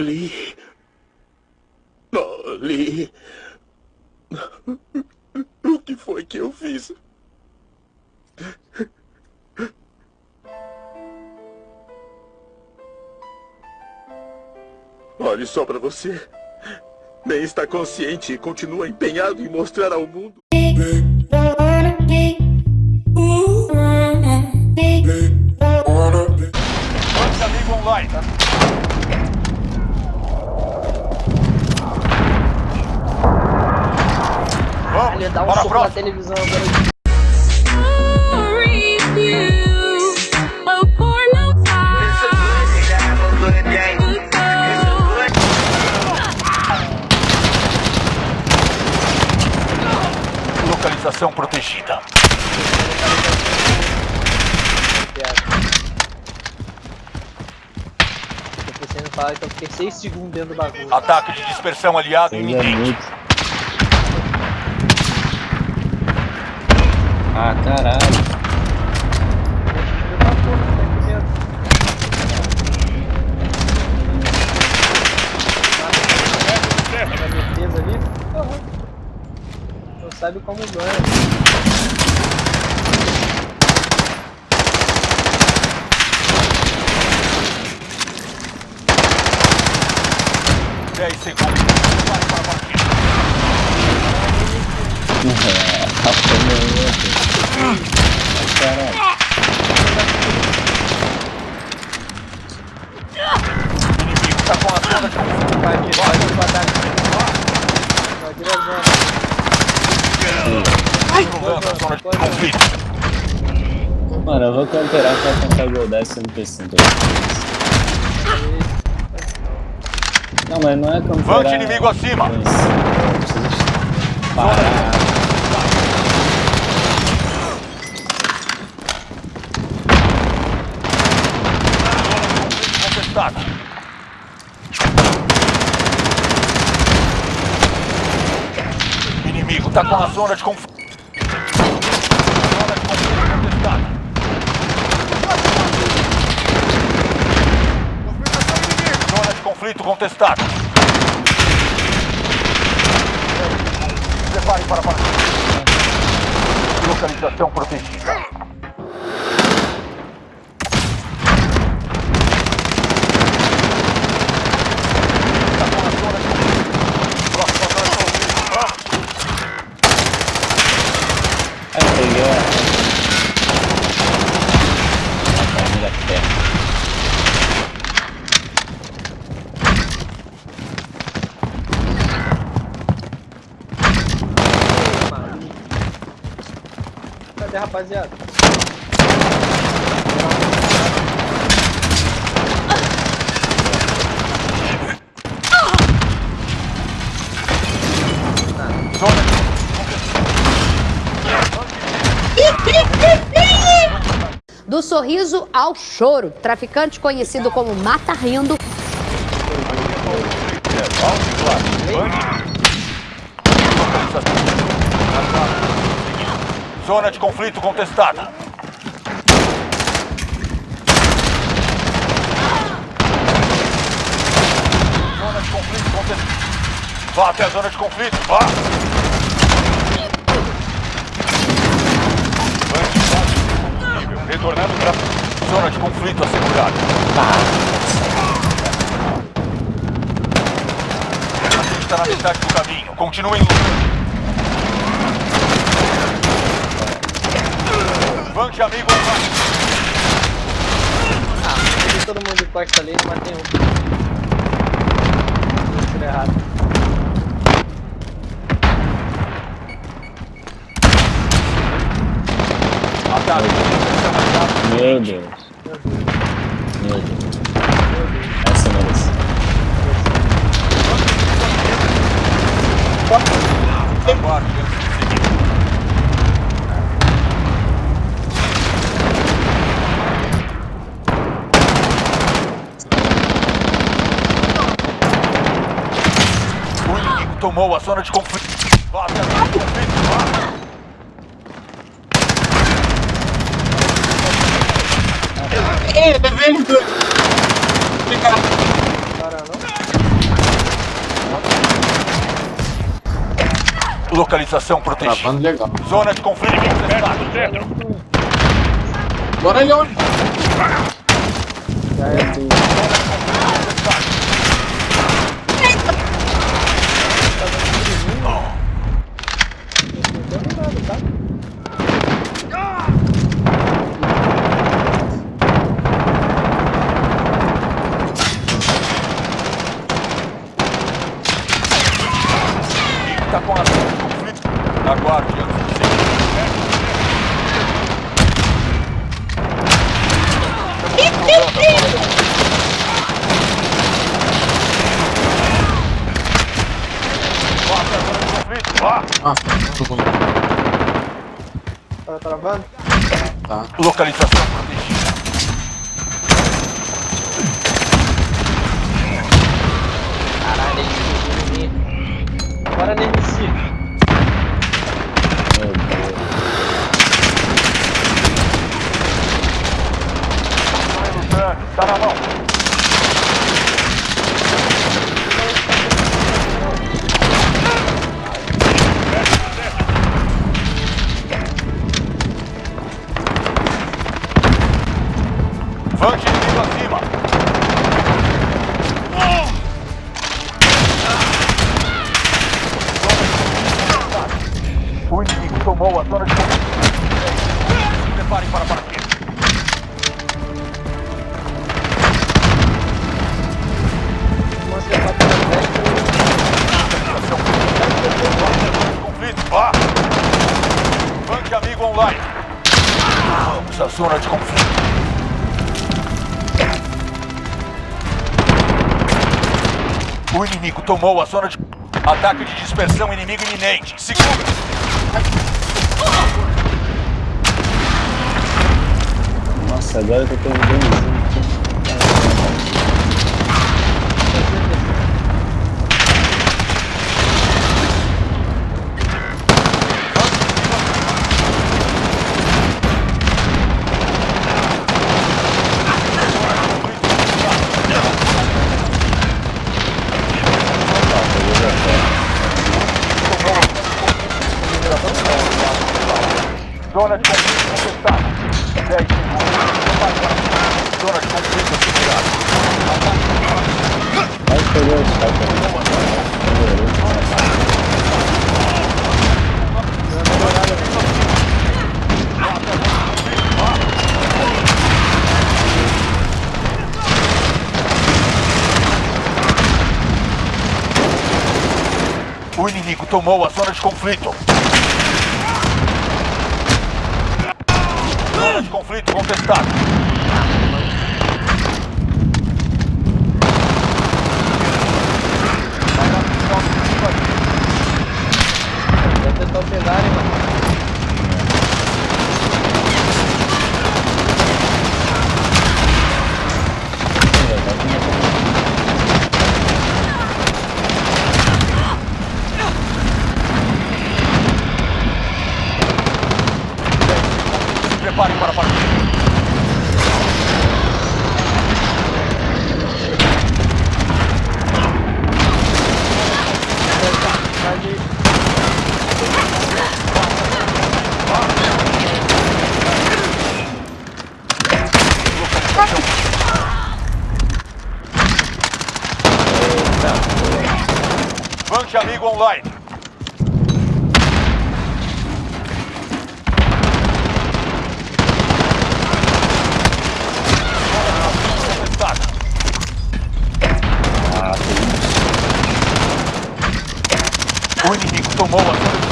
Lee. Oh, Lee. O que foi que eu fiz? Olhe só para você. Nem está consciente e continua empenhado em mostrar ao mundo. Dá um para a soco na televisão agora. Localização protegida. Eu pensei em falar que eu fiquei 6 segundos dentro do bagulho. Ataque de dispersão aliado iminente. Ah, caralho. Ali. Não sabe como ganha. 10 segundos. Vai para a partida. Tá Caralho. Está com a conflito. Vai aqui, vai aqui. Vai aqui na zona. Cruzando a zona de conflito. Mano, eu vou camperar pra tentar goldar esse NPC. Não, mas não é camperar. Vante inimigo acima. Parar. Contestada. Está com a zona de conflito. Zona de conflito contestada. Zona de conflito contestada. Prepare para a partida. Localização protegida. Está com a zona de conflito. Próxima zona de conflito. Vamos. Aí peguei a. A família perto. Cadê, rapaziada? Do sorriso ao choro, traficante conhecido como Mata Rindo Zona de conflito contestada. Zona de conflito contestada. Vá até a zona de conflito, vá! Retornando para zona de conflito assegurada. A gente está na metade do caminho. Continuem lutando. Vante, amigo. Tem todo mundo de costa ali, mas tem um. Tudo errado. Ataque. Meu Deus. Meu Deus. Essa merece. Aguarde antes de tomou a zona de conflito. Vá até a conflito. É. Localização protegida. legal. Zona de conflito. Bora, Leon. É Já é tudo. De. Ah, ruim. Tá travando? Tá. Localização protegida. Caralho, ele fugiu Bora nesse. Meu Deus. Está na mão. À zona de conflito. O inimigo tomou a zona de... Ataque de dispersão inimigo iminente. Segura! Nossa, agora eu tô vendo conflito. Vai caras. O inimigo tomou a zona de conflito. Zona de conflito contestada. Se prepare para partir. Banque amigo online. O inimigo tomou a zona de